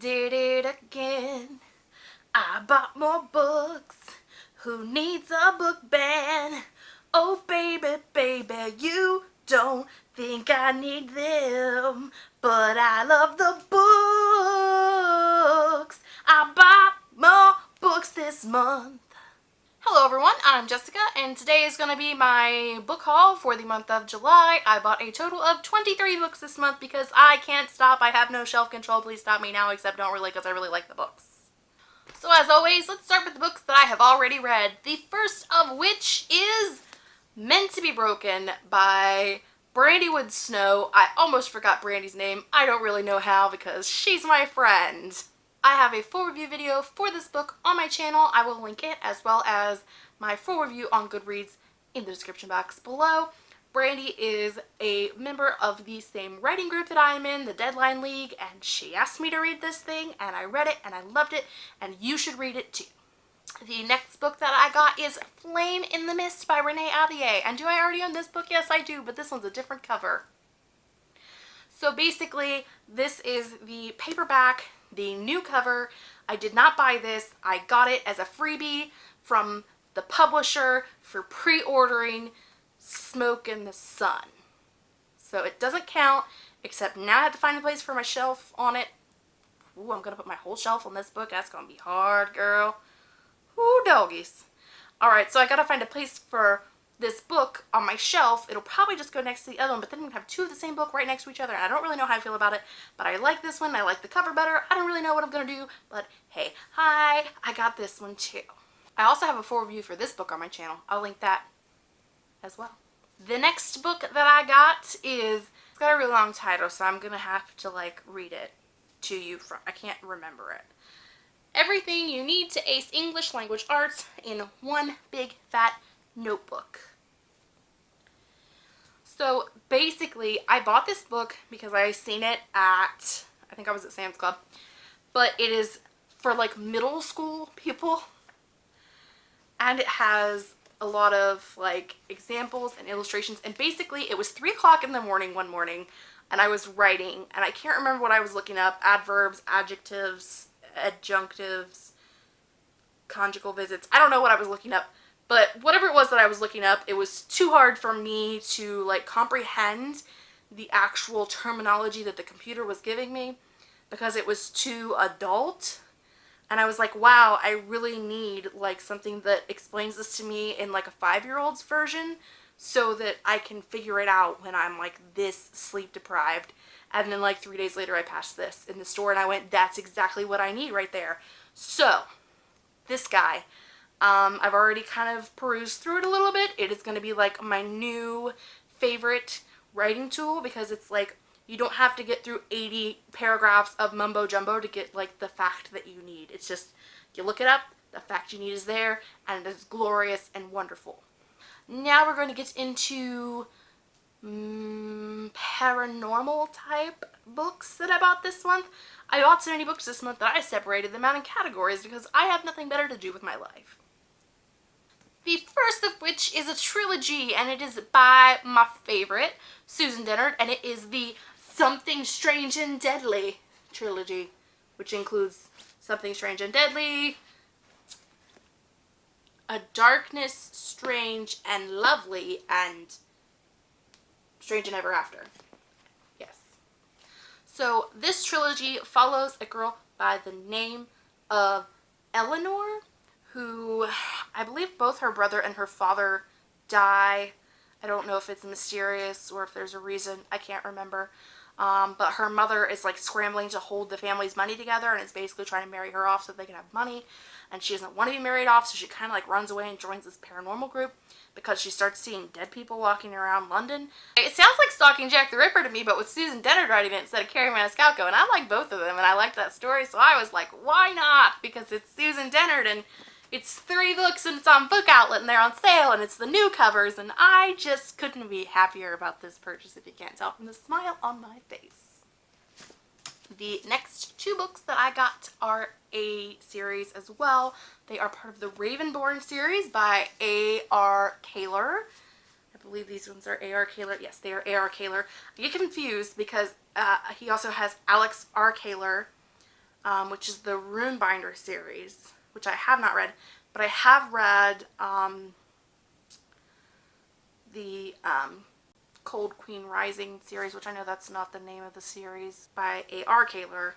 did it again. I bought more books. Who needs a book ban? Oh baby, baby, you don't think I need them, but I love the books. I bought more books this month. Hello everyone, I'm Jessica and today is going to be my book haul for the month of July. I bought a total of 23 books this month because I can't stop. I have no shelf control. Please stop me now except don't really because I really like the books. So as always, let's start with the books that I have already read. The first of which is Meant to be Broken by Brandy Woods Snow. I almost forgot Brandy's name. I don't really know how because she's my friend. I have a full review video for this book on my channel. I will link it as well as my full review on Goodreads in the description box below. Brandy is a member of the same writing group that I am in, the Deadline League, and she asked me to read this thing, and I read it, and I loved it, and you should read it too. The next book that I got is Flame in the Mist by Renee Ahdieh. And do I already own this book? Yes, I do, but this one's a different cover. So basically, this is the paperback, the new cover. I did not buy this. I got it as a freebie from the publisher for pre-ordering Smoke in the Sun. So it doesn't count, except now I have to find a place for my shelf on it. Ooh, I'm going to put my whole shelf on this book. That's going to be hard, girl. Ooh, doggies. Alright, so I got to find a place for this book on my shelf. It'll probably just go next to the other one, but then we have two of the same book right next to each other, I don't really know how I feel about it, but I like this one. I like the cover better. I don't really know what I'm going to do, but hey, hi, I got this one too. I also have a full review for this book on my channel. I'll link that as well. The next book that I got is, it's got a really long title, so I'm going to have to like read it to you from, I can't remember it. Everything you need to ace English language arts in one big fat notebook. So basically, I bought this book because I seen it at, I think I was at Sam's Club, but it is for like middle school people. And it has a lot of like examples and illustrations. And basically it was three o'clock in the morning one morning and I was writing. And I can't remember what I was looking up. Adverbs adjectives adjunctives conjugal visits. I don't know what I was looking up but whatever it was that I was looking up it was too hard for me to like comprehend the actual terminology that the computer was giving me because it was too adult and I was like, wow, I really need like something that explains this to me in like a five-year-old's version so that I can figure it out when I'm like this sleep deprived. And then like three days later I passed this in the store and I went, that's exactly what I need right there. So this guy, um, I've already kind of perused through it a little bit. It is going to be like my new favorite writing tool because it's like you don't have to get through 80 paragraphs of mumbo jumbo to get like the fact that you need. It's just, you look it up, the fact you need is there, and it is glorious and wonderful. Now we're going to get into mm, paranormal type books that I bought this month. I bought so many books this month that I separated them out in categories because I have nothing better to do with my life. The first of which is a trilogy and it is by my favorite, Susan Dennard, and it is the Something Strange and Deadly trilogy, which includes Something Strange and Deadly, A Darkness Strange and Lovely, and Strange and Ever After. Yes. So this trilogy follows a girl by the name of Eleanor, who I believe both her brother and her father die. I don't know if it's mysterious or if there's a reason. I can't remember. Um, but her mother is like scrambling to hold the family's money together and is basically trying to marry her off so they can have money. And she doesn't want to be married off, so she kind of like runs away and joins this paranormal group because she starts seeing dead people walking around London. It sounds like Stalking Jack the Ripper to me, but with Susan Dennard writing it instead of Kerri Maniscalco. And I like both of them, and I like that story, so I was like, why not? Because it's Susan Dennard, and it's three books and it's on Book Outlet and they're on sale and it's the new covers and I just couldn't be happier about this purchase if you can't tell from the smile on my face. The next two books that I got are a series as well. They are part of the Ravenborn series by A.R. Kahler. I believe these ones are A.R. Kahler. Yes, they are A.R. Kahler. I get confused because uh, he also has Alex R. Kahler um, which is the Runebinder series, which I have not read, but I have read um, the um, Cold Queen Rising series, which I know that's not the name of the series, by A.R. Kahler.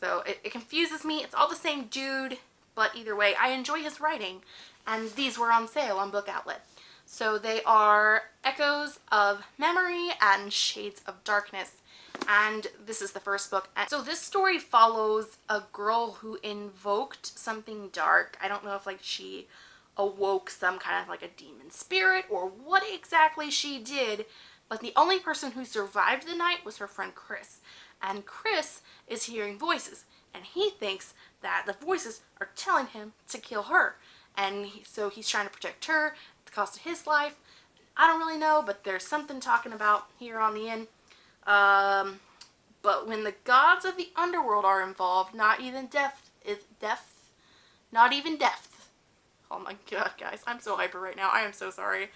So it, it confuses me. It's all the same dude, but either way, I enjoy his writing. And these were on sale on Book Outlet. So they are Echoes of Memory and Shades of Darkness. And this is the first book. And so this story follows a girl who invoked something dark. I don't know if like she awoke some kind of like a demon spirit or what exactly she did. But the only person who survived the night was her friend Chris. And Chris is hearing voices. And he thinks that the voices are telling him to kill her. And he, so he's trying to protect her at the cost of his life. I don't really know, but there's something talking about here on the end. Um, but when the gods of the underworld are involved, not even death is death, not even death Oh my god, guys. I'm so hyper right now. I am so sorry.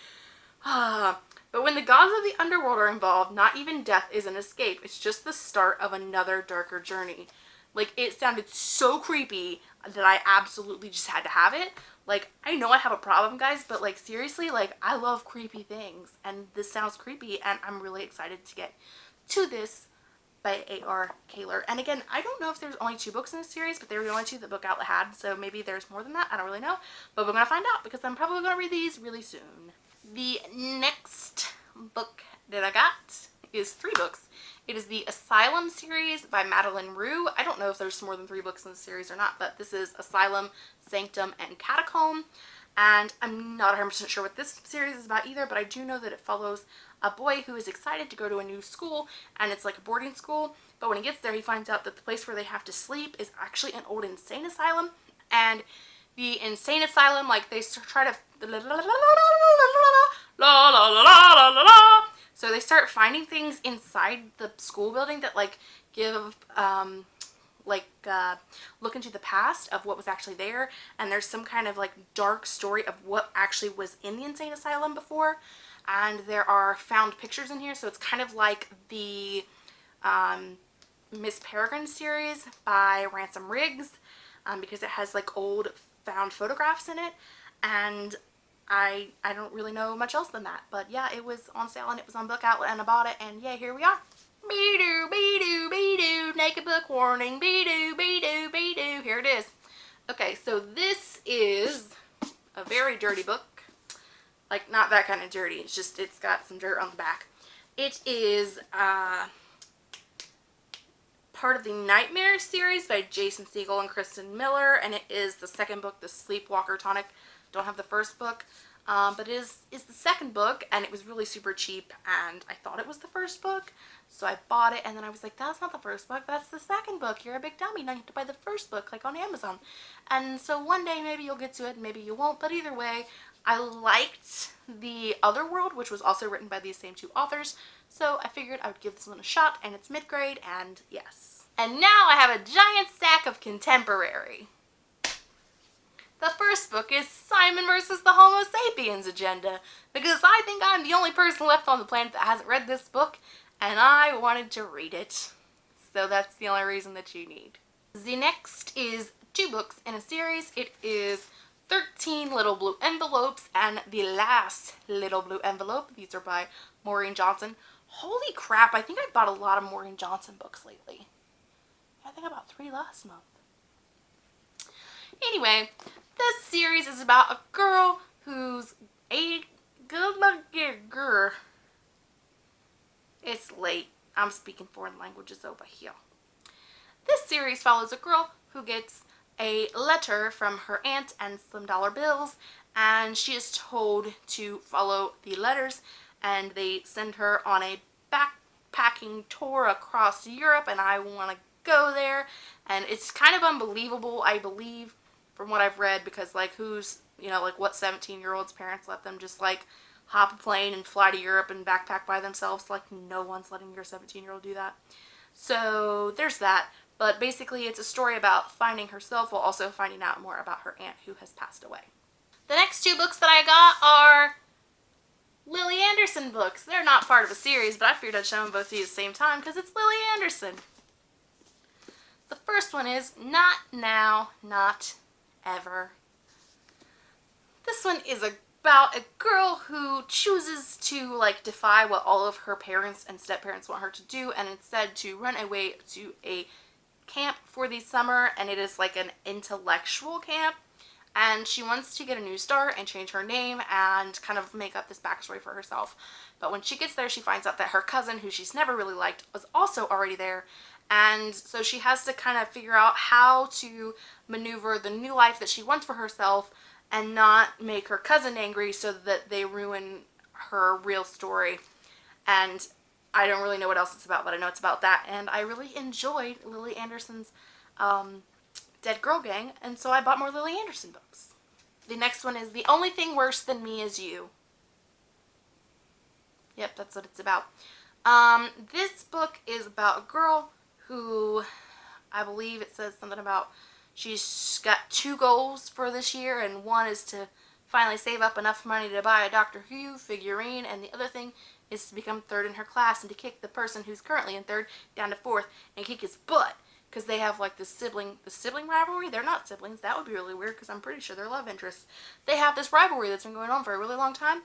but when the gods of the underworld are involved, not even death is an escape. It's just the start of another darker journey. Like, it sounded so creepy that I absolutely just had to have it. Like, I know I have a problem, guys, but, like, seriously, like, I love creepy things. And this sounds creepy, and I'm really excited to get to this by A.R. Kahler. And again, I don't know if there's only two books in this series, but they were the only two that Book Outlet had, so maybe there's more than that. I don't really know, but we're going to find out because I'm probably going to read these really soon. The next book that I got is three books. It is the Asylum series by Madeline Roux. I don't know if there's more than three books in the series or not, but this is Asylum, Sanctum, and Catacomb. And I'm not 100% sure what this series is about either, but I do know that it follows a boy who is excited to go to a new school and it's like a boarding school but when he gets there he finds out that the place where they have to sleep is actually an old insane asylum and the insane asylum like they try to so they start finding things inside the school building that like give um like uh, look into the past of what was actually there and there's some kind of like dark story of what actually was in the insane asylum before and there are found pictures in here so it's kind of like the um, Miss Peregrine series by Ransom Riggs um, because it has like old found photographs in it. And I I don't really know much else than that. But yeah it was on sale and it was on book outlet and I bought it and yeah here we are. Be doo be doo be doo naked book warning. Be doo be doo be doo here it is. Okay so this is a very dirty book like, not that kind of dirty. It's just, it's got some dirt on the back. It is uh, part of the Nightmare series by Jason Segel and Kirsten Miller. And it is the second book, The Sleepwalker Tonic. Don't have the first book. Um, but it is, is the second book and it was really super cheap and I thought it was the first book so I bought it and then I was like that's not the first book that's the second book you're a big dummy now you have to buy the first book like on Amazon and so one day maybe you'll get to it maybe you won't but either way I liked the other world, which was also written by these same two authors, so I figured I would give this one a shot, and it's mid-grade, and yes. And now I have a giant stack of contemporary. The first book is Simon versus the Homo sapiens agenda, because I think I'm the only person left on the planet that hasn't read this book, and I wanted to read it. So that's the only reason that you need. The next is two books in a series. It is 13 little blue envelopes and the last little blue envelope. These are by maureen johnson. Holy crap i think i bought a lot of maureen johnson books lately. I think about three last month. Anyway this series is about a girl who's a good looking girl it's late. I'm speaking foreign languages over here. This series follows a girl who gets a letter from her aunt and Slim Dollar Bills and she is told to follow the letters and they send her on a backpacking tour across Europe and I want to go there and it's kind of unbelievable I believe from what I've read because like who's you know like what 17 year olds parents let them just like hop a plane and fly to Europe and backpack by themselves? Like no one's letting your 17 year old do that. So there's that but basically it's a story about finding herself while also finding out more about her aunt who has passed away. The next two books that I got are Lily Anderson books. They're not part of a series, but I figured I'd show them both to you at the same time because it's Lily Anderson. The first one is Not Now, Not Ever. This one is about a girl who chooses to like defy what all of her parents and step-parents want her to do and instead to run away to a camp for the summer and it is like an intellectual camp and she wants to get a new start and change her name and kind of make up this backstory for herself. But when she gets there, she finds out that her cousin, who she's never really liked, was also already there. And so she has to kind of figure out how to maneuver the new life that she wants for herself and not make her cousin angry so that they ruin her real story. And I don't really know what else it's about, but I know it's about that. And I really enjoyed Lily Anderson's um, Dead Girl Gang, and so I bought more Lily Anderson books. The next one is The Only Thing Worse Than Me Is You. Yep, that's what it's about. Um, this book is about a girl who, I believe it says something about she's got two goals for this year, and one is to finally save up enough money to buy a Doctor Who figurine, and the other thing is to become third in her class and to kick the person who's currently in third down to fourth and kick his butt. Because they have like this sibling the sibling rivalry? They're not siblings. That would be really weird because i'm pretty sure they're love interests. They have this rivalry that's been going on for a really long time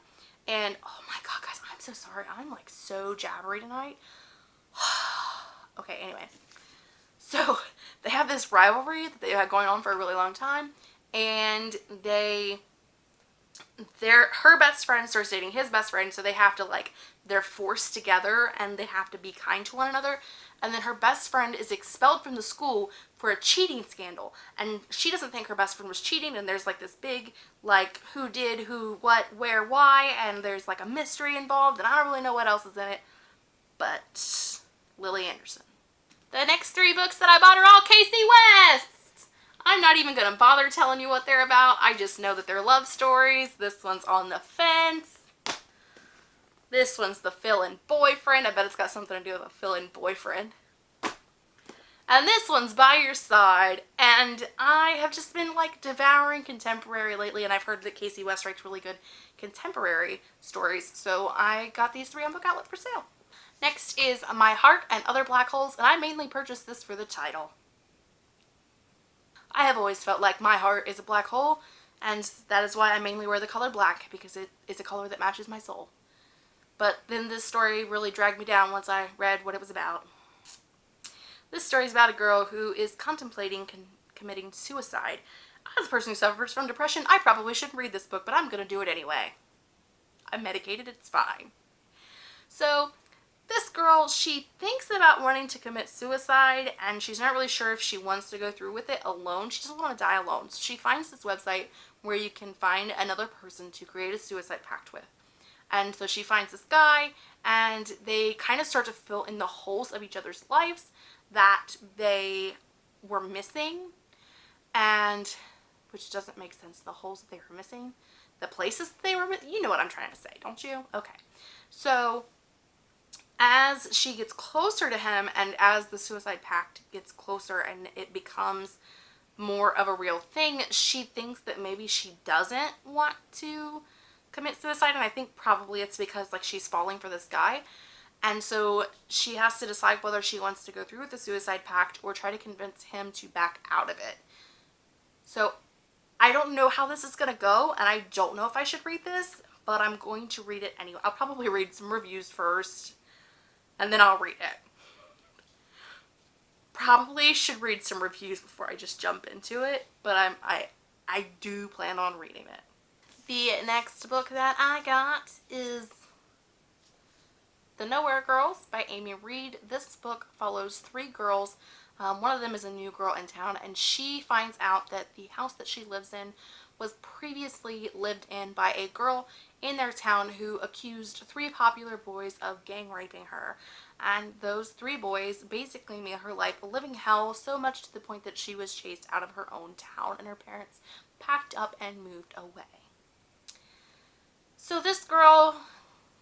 and oh my god guys i'm so sorry. I'm like so jabbery tonight. Okay anyway. So they have this rivalry that they've had going on for a really long time and they their her best friend starts dating his best friend so they have to like they're forced together and they have to be kind to one another. And then her best friend is expelled from the school for a cheating scandal. And she doesn't think her best friend was cheating and there's like this big like who did who what where why and there's like a mystery involved and I don't really know what else is in it. But Lily Anderson. The next three books that I bought are all Kasie West I'm not even gonna bother telling you what they're about. I just know that they're love stories. This one's on the fence this one's the fill-in boyfriend. I bet it's got something to do with a fill-in boyfriend. And this one's By Your Side. And I have just been like devouring contemporary lately and I've heard that Kasie West writes really good contemporary stories. So I got these three on Book Outlet for sale. Next is My Heart and Other Black Holes and I mainly purchased this for the title. I have always felt like my heart is a black hole and that is why I mainly wear the color black because it is a color that matches my soul. But then this story really dragged me down once I read what it was about. This story is about a girl who is contemplating con committing suicide. As a person who suffers from depression, I probably shouldn't read this book, but I'm going to do it anyway. I'm medicated, it's fine. So, this girl, she thinks about wanting to commit suicide and she's not really sure if she wants to go through with it alone. She doesn't want to die alone. So she finds this website where you can find another person to create a suicide pact with. And so she finds this guy and they kind of start to fill in the holes of each other's lives that they were missing. And which doesn't make sense the holes that they were missing the places they were you know what I'm trying to say don't you? Okay. So as she gets closer to him and as the suicide pact gets closer and it becomes more of a real thing she thinks that maybe she doesn't want to commit suicide and I think probably it's because like she's falling for this guy and so she has to decide whether she wants to go through with the suicide pact or try to convince him to back out of it. So I don't know how this is going to go and I don't know if I should read this but I'm going to read it anyway. I'll probably read some reviews first and then I'll read it. Probably should read some reviews before I just jump into it but I'm I I do plan on reading it. The next book that I got is The Nowhere Girls by Amy Reed. This book follows three girls. Um, one of them is a new girl in town and she finds out that the house that she lives in was previously lived in by a girl in their town who accused three popular boys of gang raping her. And those three boys basically made her life a living hell so much to the point that she was chased out of her own town and her parents packed up and moved away. So this girl,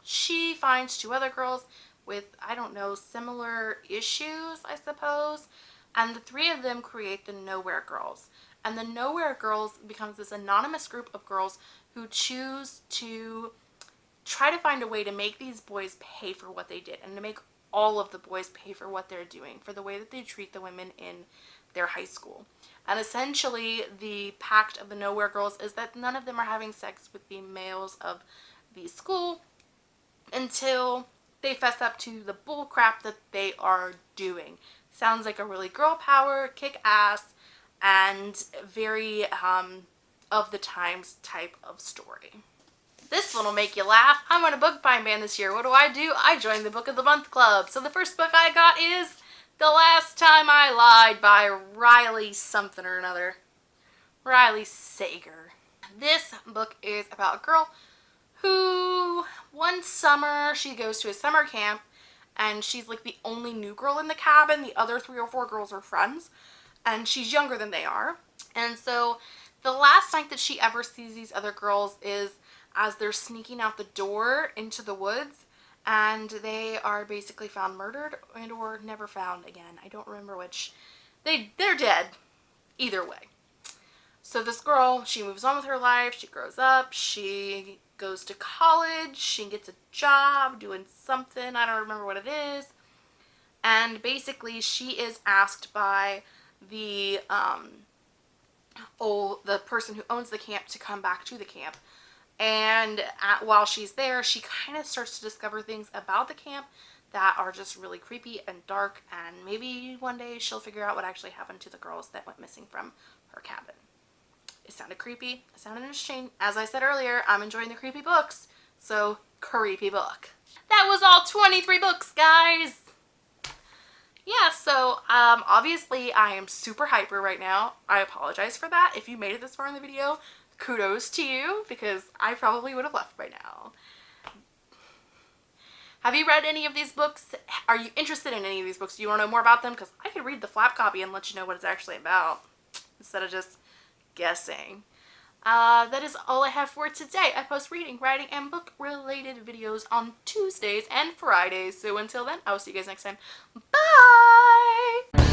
she finds two other girls with, I don't know, similar issues, I suppose. And the three of them create the Nowhere Girls. And the Nowhere Girls becomes this anonymous group of girls who choose to try to find a way to make these boys pay for what they did and to make all of the boys pay for what they're doing, for the way that they treat the women in their high school. And essentially, the pact of the Nowhere Girls is that none of them are having sex with the males of the school until they fess up to the bull crap that they are doing. Sounds like a really girl power, kick ass, and very um, of the times type of story. This one will make you laugh. I'm on a book buying ban this year. What do I do? I joined the Book of the Month Club. So the first book I got is The Last Time I Lied by Riley something or another. Riley Sager. This book is about a girl who one summer she goes to a summer camp and she's like the only new girl in the cabin. The other three or four girls are friends and she's younger than they are. And so the last night that she ever sees these other girls is as they're sneaking out the door into the woods and they are basically found murdered and or never found again. I don't remember which. They, they're dead either way. So this girl, she moves on with her life, she grows up, she goes to college, she gets a job doing something, I don't remember what it is. And basically she is asked by the um, oh, the person who owns the camp to come back to the camp. And at, while she's there, she kind of starts to discover things about the camp that are just really creepy and dark and maybe one day she'll figure out what actually happened to the girls that went missing from her cabin. It sounded creepy. It sounded interesting. As I said earlier, I'm enjoying the creepy books. So, creepy book. That was all 23 books, guys! Yeah, so um, obviously I am super hyper right now. I apologize for that. If you made it this far in the video, kudos to you because I probably would have left by now. Have you read any of these books? Are you interested in any of these books? Do you want to know more about them? Because I could read the flap copy and let you know what it's actually about instead of just guessing. Uh, that is all I have for today. I post reading, writing, and book related videos on Tuesdays and Fridays. So until then, I will see you guys next time. Bye!